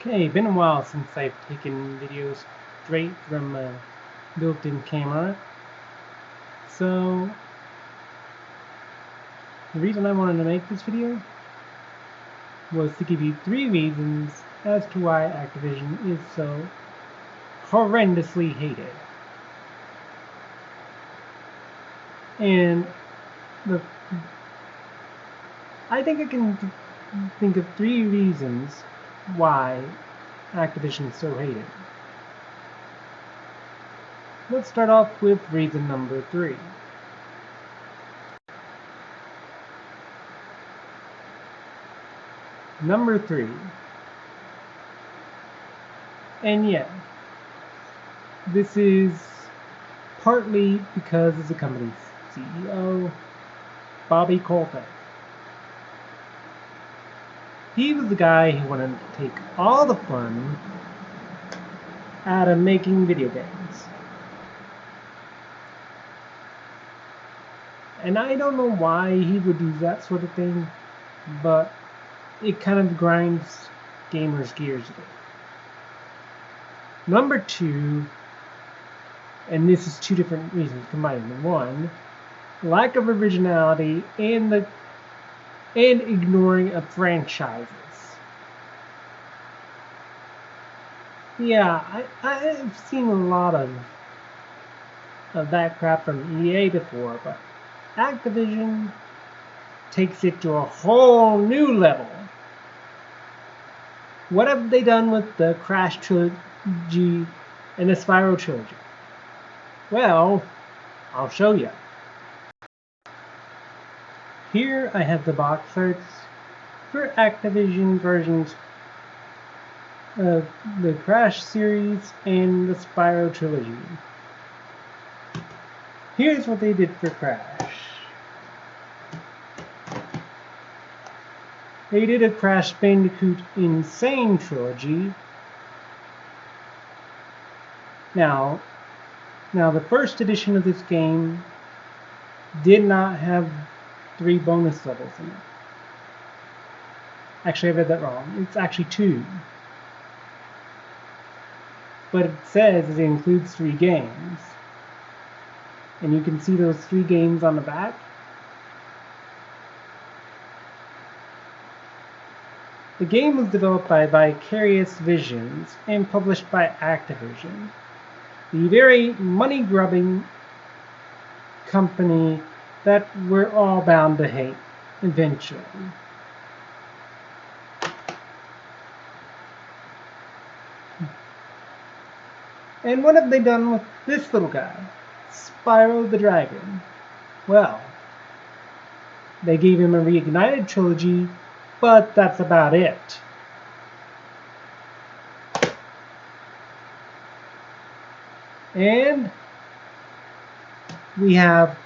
Okay, been a while since I've taken videos straight from a built-in camera. So, the reason I wanted to make this video was to give you three reasons as to why Activision is so horrendously hated. And the I think I can think of three reasons why Activision is so hated. Let's start off with reason number three. Number three. And yeah, this is partly because of the company's CEO, Bobby Kotick. He was the guy who wanted to take all the fun out of making video games. And I don't know why he would do that sort of thing, but it kind of grinds gamers' gears a bit. Number two, and this is two different reasons combined. One, lack of originality and the and ignoring of franchises. Yeah, I, I've seen a lot of of that crap from EA before, but Activision takes it to a whole new level. What have they done with the Crash trilogy and the Spyro trilogy? Well, I'll show you. Here I have the box arts for Activision versions of the Crash series and the Spyro trilogy. Here's what they did for Crash. They did a Crash Bandicoot N. Sane trilogy. Now, now the first edition of this game did not have three bonus levels in it. Actually, I read that wrong. It's actually two. But it says it includes three games. And you can see those three games on the back. The game was developed by Vicarious Visions and published by Activision, the very money-grubbing company that we're all bound to hate eventually. And what have they done with this little guy? Spyro the Dragon. Well, they gave him a reignited trilogy, but that's about it. And we have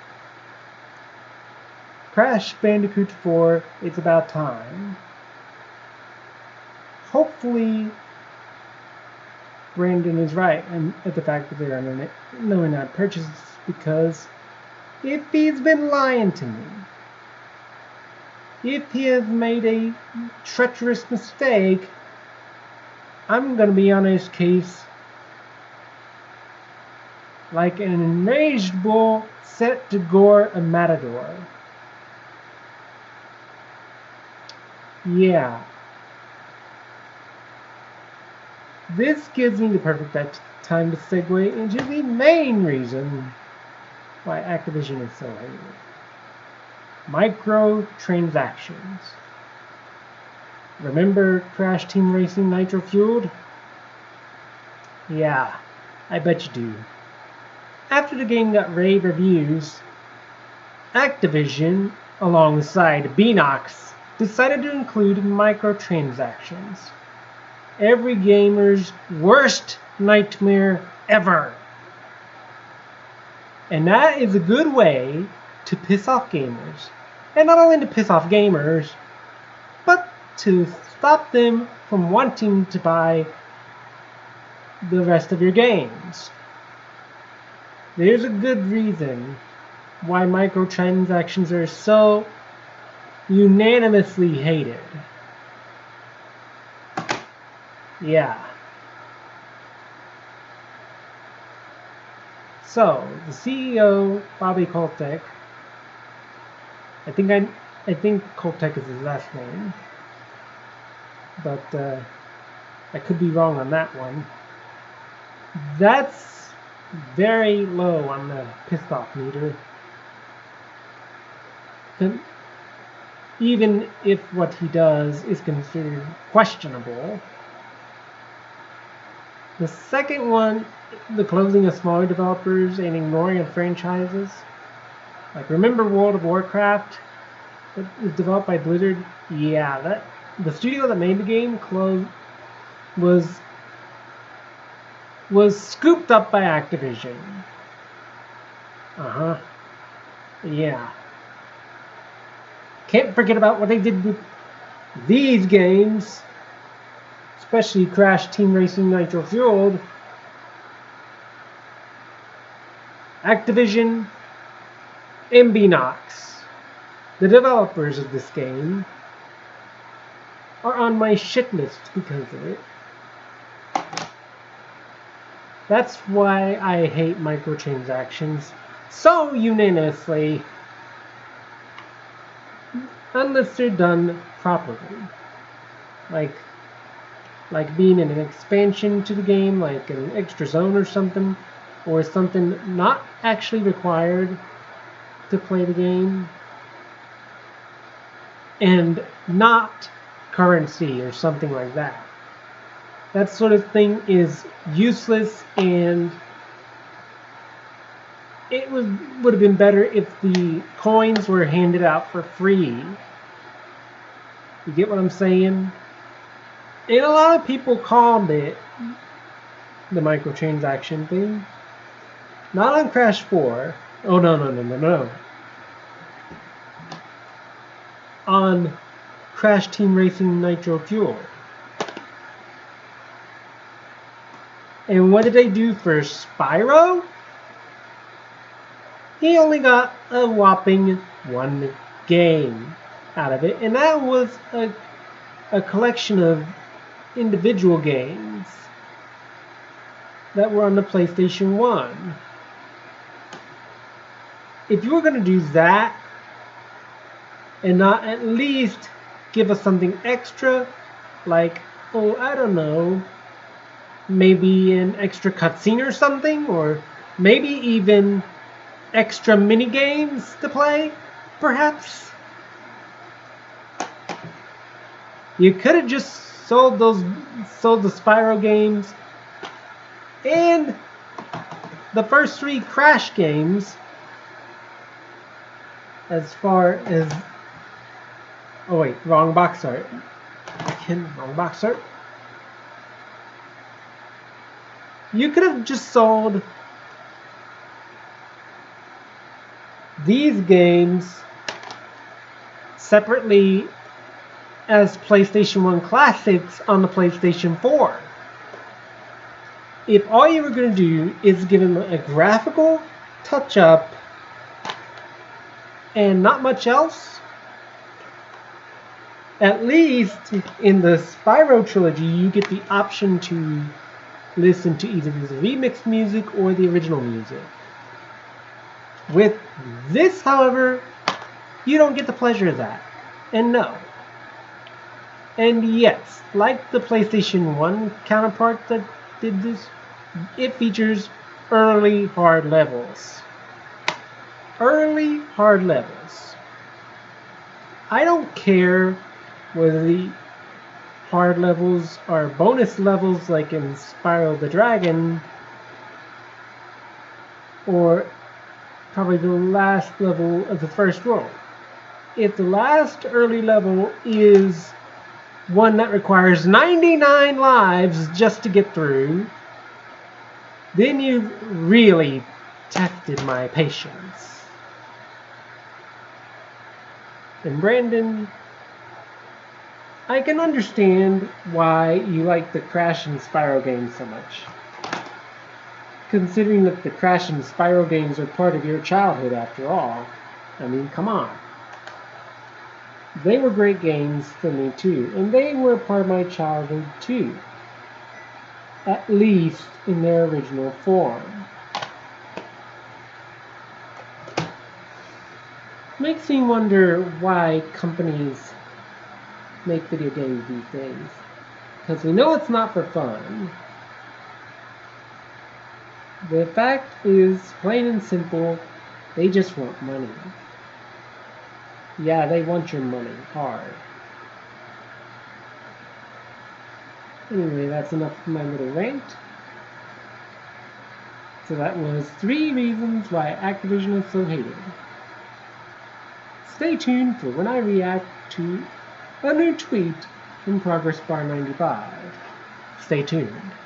Crash Bandicoot 4, It's About Time. Hopefully, Brandon is right and at the fact that they're under knowing not purchase because if he's been lying to me, if he has made a treacherous mistake, I'm to be on his case like an enraged bull set to gore a matador. Yeah. This gives me the perfect time to segue into the main reason why Activision is so hated. Microtransactions. Remember Crash Team Racing Nitro Fueled? Yeah, I bet you do. After the game got rave reviews, Activision, alongside Beenox, decided to include microtransactions. Every gamer's worst nightmare ever. And that is a good way to piss off gamers. And not only to piss off gamers, but to stop them from wanting to buy the rest of your games. There's a good reason why microtransactions are so unanimously hated. Yeah. So, the CEO, Bobby Kotick, I think I, I think Kotick is his last name, but uh, I could be wrong on that one. That's very low on the pissed off meter. Even if what he does is considered questionable. The second one, the closing of smaller developers and ignoring of franchises. Like remember World of Warcraft that was developed by Blizzard? Yeah, that the studio that made the game closed was was scooped up by Activision. Uh-huh. Yeah. Can't forget about what they did with these games, especially Crash Team Racing Nitro Fueled. Activision Beenox, the developers of this game, are on my shit list because of it. That's why I hate microtransactions so unanimously unless they're done properly. Like like being in an expansion to the game, like an extra zone or something, or something not actually required to play the game, and not currency or something like that. That sort of thing is useless and it would would have been better if the coins were handed out for free. You get what I'm saying? And a lot of people called it the microtransaction thing. Not on Crash 4. Oh no no no no no. On Crash Team Racing Nitro Fuel. And what did they do for Spyro? He only got a whopping one game out of it, and that was a, a collection of individual games that were on the PlayStation 1. If you were going to do that and not at least give us something extra, like, oh, I don't know, maybe an extra cutscene or something, or maybe even extra mini games to play, perhaps. You could have just sold those, sold the Spyro games, and the first three Crash games. As far as, oh wait, wrong box art. Again, wrong box art. You could have just sold these games separately as PlayStation 1 classics on the PlayStation 4. If all you were going to do is give them a graphical touch up and not much else, at least in the Spyro trilogy, you get the option to listen to either the remix music or the original music. With this, however, you don't get the pleasure of that. And no. And yes, like the PlayStation 1 counterpart that did this, it features early hard levels. Early hard levels. I don't care whether the hard levels are bonus levels like in Spyro the Dragon or probably the last level of the first world. If the last early level is one that requires 99 lives just to get through, then you've really tested my patience. And Brandon, I can understand why you like the Crash and Spyro games so much considering that the Crash and Spyro games are part of your childhood after all. I mean, come on. They were great games for me too, and they were part of my childhood too. at least in their original form. Makes me wonder why companies make video games these days. Because we know it's not for fun. The fact is, plain and simple, they just want money. Yeah, they want your money hard. Anyway, that's enough for my little rant. So that was three reasons why Activision is so hated. Stay tuned for when I react to a new tweet from Progress Bar 95. Stay tuned.